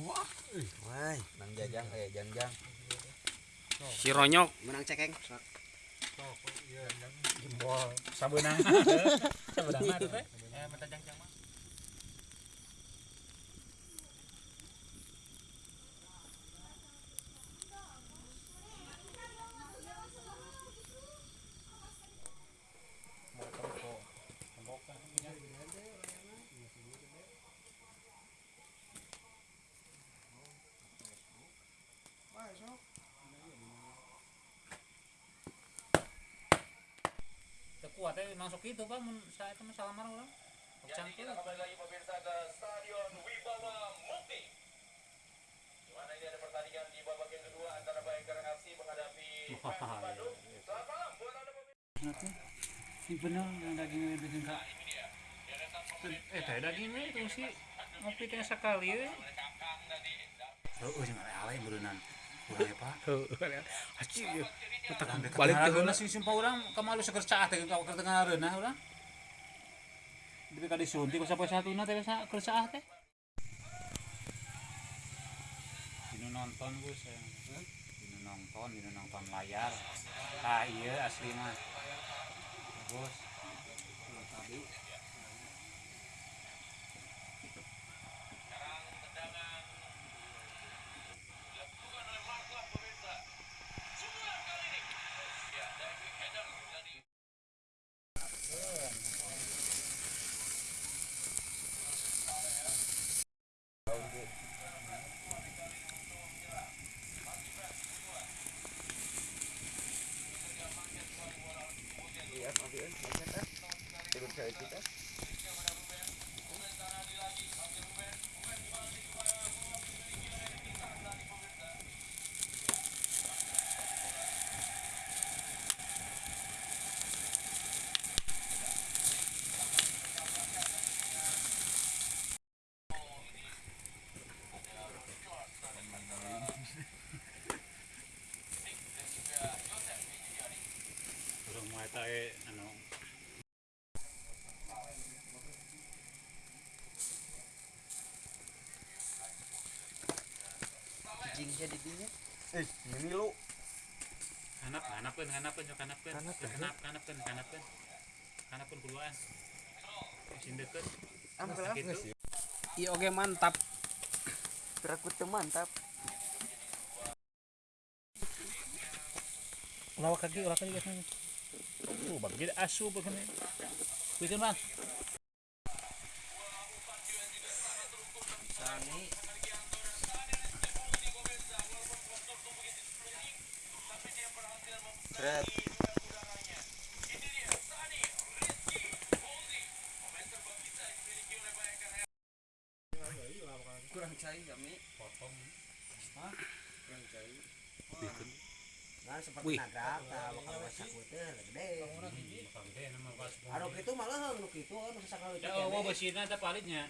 Wah, Wah, nang jajang eh janjang. Si Ronyok. menang cekeng jempol sabeunang. Sabeunang mah teh. Eh, mata jangjang mah. Teu kuat teh masuk itu Pak mun saya itu masalah marah orang. Campur. kembali lagi pemirsa ke Stadion Wibawa Mukti. Di mana ini ada pertandingan di babak yang kedua antara Bayangkara FC menghadapi Persib Bandung. Selamat malam buat Anda pemirsa. Ini bener yang dagingnya bikin kak. Eh teh dagingnya itu sih ngopi teh sekali we. Oh, jangan alay berenang. Ya. Balik sumpah orang kemalu seger kau keur tengah reunah urang. Tapi ka disuntik sampai satu na teh sa keur caah teh. Dinu nonton gue saya. Nonton, dinu nonton layar. Ah iya asli mah. Bos. Urang mah eta eh anu Cicingnya di dinya. Eh, ini lu. hanap hanapkeun nyok hanapkeun Hanapkeun, hanap hanapkeun hanapkeun hanapkeun kuluan Mesin deket. Ampel gitu Iya oke mantap. Berakut mantap. ulah kaki ulah kaki guys. Uh bagi asu begini. Bikin bang Seret. kurang cair kami. Potong. Hah? kurang cair nah seperti nagrak nah bakal masak teh gede. Bakal gede nama pas anu kitu malah nu kitu anu sakal ya oh besina ada palitnya